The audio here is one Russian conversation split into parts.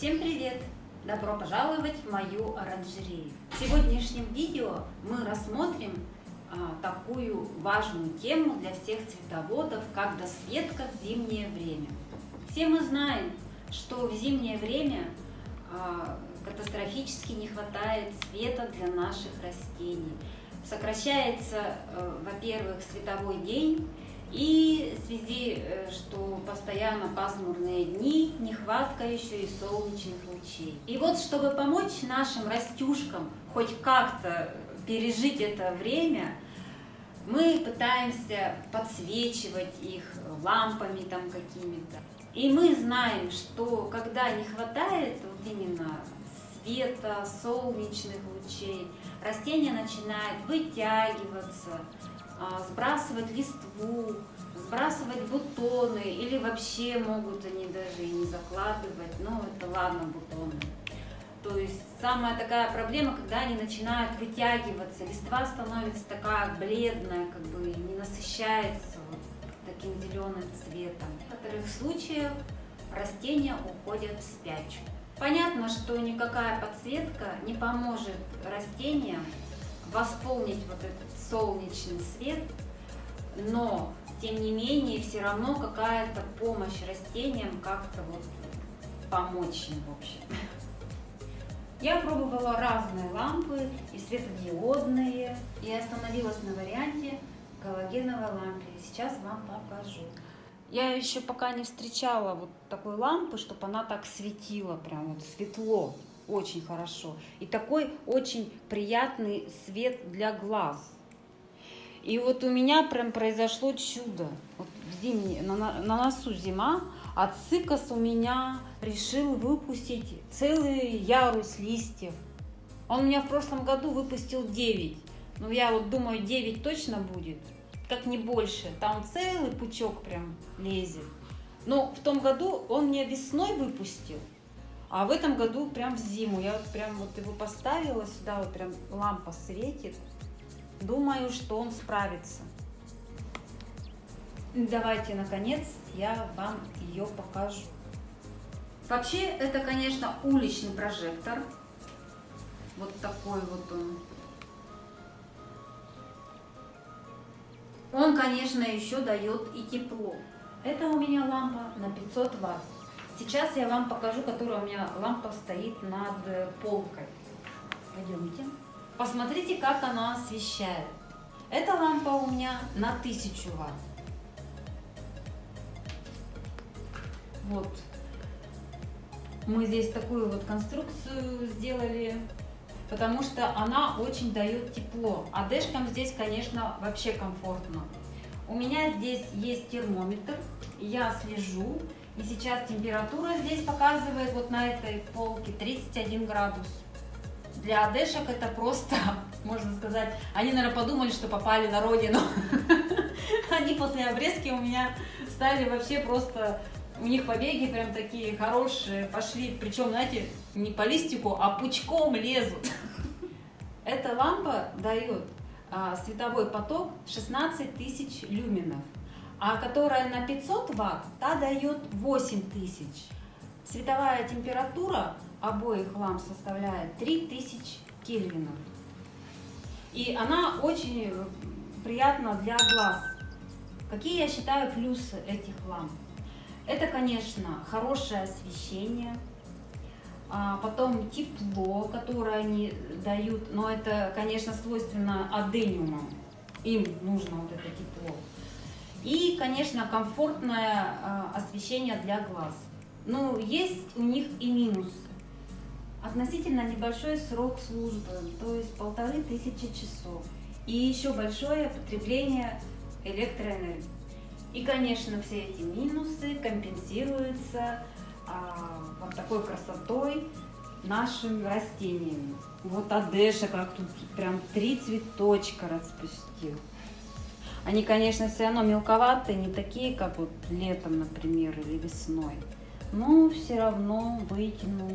Всем привет! Добро пожаловать в мою оранжерею! В сегодняшнем видео мы рассмотрим а, такую важную тему для всех цветоводов, как досветка в зимнее время. Все мы знаем, что в зимнее время а, катастрофически не хватает света для наших растений. Сокращается, э, во-первых, световой день, и в связи, э, что постоянно пасмурные дни, нехватка еще и солнечных лучей. И вот, чтобы помочь нашим растюшкам хоть как-то пережить это время, мы пытаемся подсвечивать их лампами там какими-то. И мы знаем, что когда не хватает вот именно света, солнечных лучей, растение начинает вытягиваться, сбрасывать листву, сбрасывать бутоны, или вообще могут они даже и не закладывать, но это ладно, бутоны. То есть самая такая проблема, когда они начинают вытягиваться, листва становится такая бледная, как бы не насыщается вот таким зеленым цветом. В некоторых случаях растения уходят в спячку. Понятно, что никакая подсветка не поможет растениям восполнить вот этот солнечный свет, но тем не менее все равно какая-то помощь растениям как-то вот помочь им в общем. Я пробовала разные лампы и светодиодные, и остановилась на варианте галогеновой лампы. Сейчас вам покажу. Я еще пока не встречала вот такой лампы, чтобы она так светила, прям вот светло, очень хорошо. И такой очень приятный свет для глаз. И вот у меня прям произошло чудо. Вот зимний, на, на носу зима, а цикас у меня решил выпустить целый ярус листьев. Он у меня в прошлом году выпустил 9. Ну, я вот думаю, 9 точно будет, как не больше. Там целый пучок прям лезет. Но в том году он мне весной выпустил, а в этом году прям в зиму. Я вот прям вот его поставила сюда, вот прям лампа светит. Думаю, что он справится. Давайте, наконец, я вам ее покажу. Вообще, это, конечно, уличный прожектор. Вот такой вот он. Он, конечно, еще дает и тепло. Это у меня лампа на 500 ватт. Сейчас я вам покажу, которая у меня лампа стоит над полкой. Пойдемте. Посмотрите, как она освещает. Эта лампа у меня на 1000 ватт. Вот. Мы здесь такую вот конструкцию сделали, потому что она очень дает тепло. А дэшкам здесь, конечно, вообще комфортно. У меня здесь есть термометр, я слежу. И сейчас температура здесь показывает вот на этой полке 31 градус. Для одешек это просто, можно сказать, они, наверное, подумали, что попали на родину. Они после обрезки у меня стали вообще просто у них побеги прям такие хорошие пошли, причем, знаете, не по листику, а пучком лезут. Эта лампа дает а, световой поток 16 тысяч люменов, а которая на 500 ватт, та дает 8 тысяч. Световая температура обоих ламп составляет 3000 кельвинов. И она очень приятна для глаз. Какие я считаю плюсы этих ламп? Это, конечно, хорошее освещение, а потом тепло, которое они дают, но это, конечно, свойственно адениумам, им нужно вот это тепло. И, конечно, комфортное а, освещение для глаз. Но есть у них и минусы. Относительно небольшой срок службы, то есть полторы тысячи часов. И еще большое потребление электроэнергии. И, конечно, все эти минусы компенсируются а, вот такой красотой нашим растениями. Вот Адеша как тут прям три цветочка распустил. Они, конечно, все равно мелковатые, не такие, как вот летом, например, или весной. Но все равно вытянул.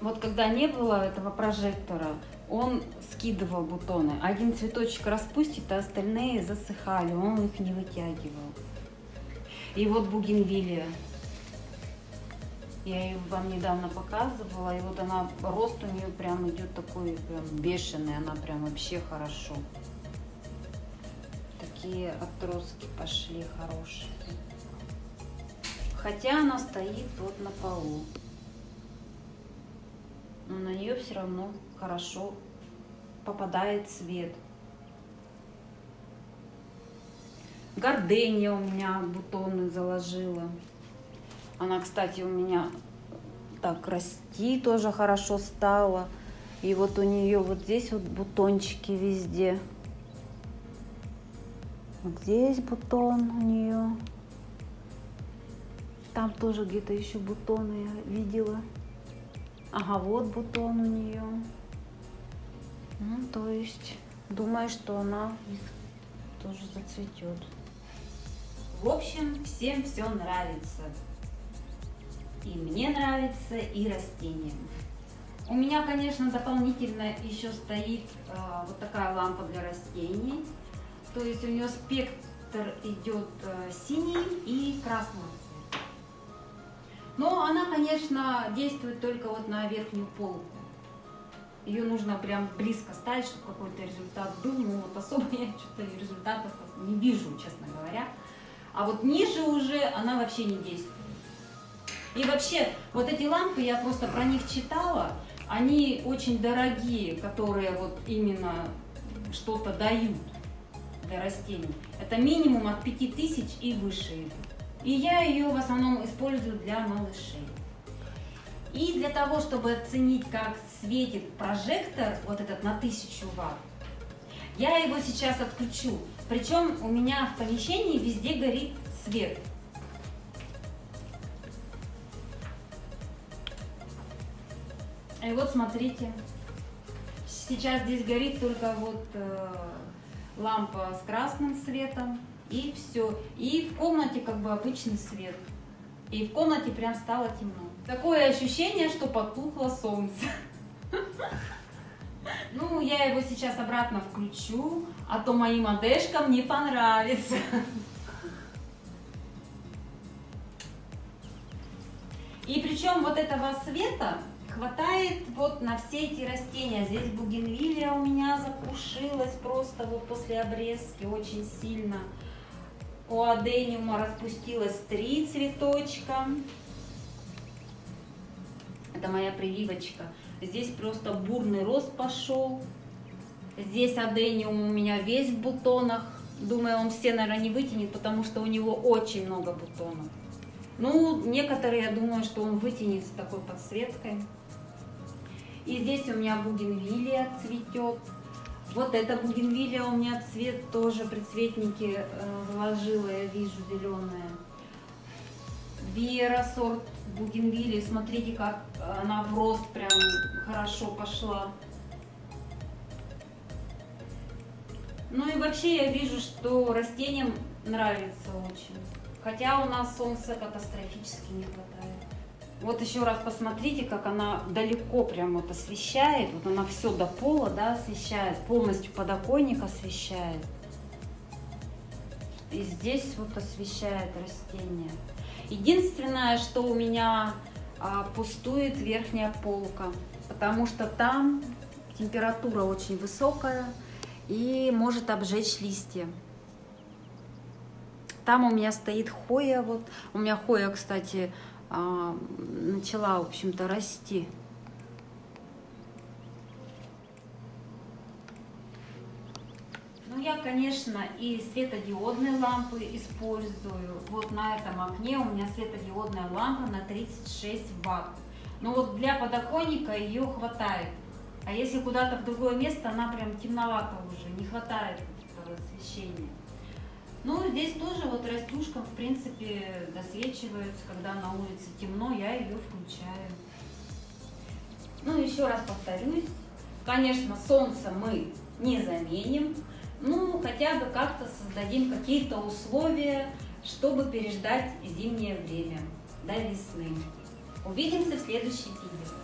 Вот когда не было этого прожектора, он скидывал бутоны. Один цветочек распустит, а остальные засыхали, он их не вытягивал. И вот бугенвилия. Я ее вам недавно показывала, и вот она, рост у нее прям идет такой прям бешеный, она прям вообще хорошо. Такие отростки пошли хорошие. Хотя она стоит вот на полу. Но на нее все равно хорошо попадает свет. Гордения у меня бутоны заложила. Она, кстати, у меня так расти тоже хорошо стала. И вот у нее вот здесь вот бутончики везде. Вот здесь бутон у нее. Там тоже где-то еще бутоны я видела. Ага, вот бутон у нее. Ну, то есть, думаю, что она тоже зацветет. В общем, всем все нравится. И мне нравится, и растениям. У меня, конечно, дополнительно еще стоит э, вот такая лампа для растений. То есть у нее спектр идет э, синий и красный цвет. Но она, конечно, действует только вот на верхнюю полку. Ее нужно прям близко ставить, чтобы какой-то результат был. Ну вот особо я что-то результатов не вижу, честно говоря. А вот ниже уже она вообще не действует. И вообще, вот эти лампы, я просто про них читала, они очень дорогие, которые вот именно что-то дают для растений. Это минимум от 5000 и выше. И я ее в основном использую для малышей. И для того, чтобы оценить, как светит прожектор, вот этот на 1000 ватт, я его сейчас отключу. Причем у меня в помещении везде горит свет. И вот смотрите, сейчас здесь горит только вот э, лампа с красным светом и все. И в комнате как бы обычный свет. И в комнате прям стало темно. Такое ощущение, что потухло солнце. Ну, я его сейчас обратно включу, а то моим одежкам не понравится. И причем вот этого света хватает вот на все эти растения. Здесь бугенвилия у меня запушилась просто вот после обрезки очень сильно. У адениума распустилось три цветочка. Это моя прививочка. Здесь просто бурный рост пошел. Здесь адениум у меня весь в бутонах. Думаю, он все, наверное, не вытянет, потому что у него очень много бутонов. Ну, некоторые, я думаю, что он вытянет с такой подсветкой. И здесь у меня бугенвилия цветет. Вот эта бугенвилия у меня цвет тоже, предцветники э, вложила, я вижу, зеленая. Вера сорт бугенвилии, смотрите, как она в рост прям хорошо пошла. Ну и вообще я вижу, что растениям нравится очень. Хотя у нас солнца катастрофически не хватает. Вот еще раз посмотрите, как она далеко прям вот освещает. Вот она все до пола, да, освещает. Полностью подоконник освещает. И здесь вот освещает растение. Единственное, что у меня а, пустует верхняя полка, потому что там температура очень высокая и может обжечь листья. Там у меня стоит хоя, вот у меня хоя, кстати, начала, в общем-то, расти. Ну, я, конечно, и светодиодные лампы использую. Вот на этом окне у меня светодиодная лампа на 36 ватт. Но вот для подоконника ее хватает. А если куда-то в другое место, она прям темновата уже, не хватает освещения. Ну, здесь тоже вот растюшка, в принципе, досвечивается, когда на улице темно, я ее включаю. Ну, еще раз повторюсь, конечно, солнце мы не заменим, ну, хотя бы как-то создадим какие-то условия, чтобы переждать зимнее время до весны. Увидимся в следующем видео.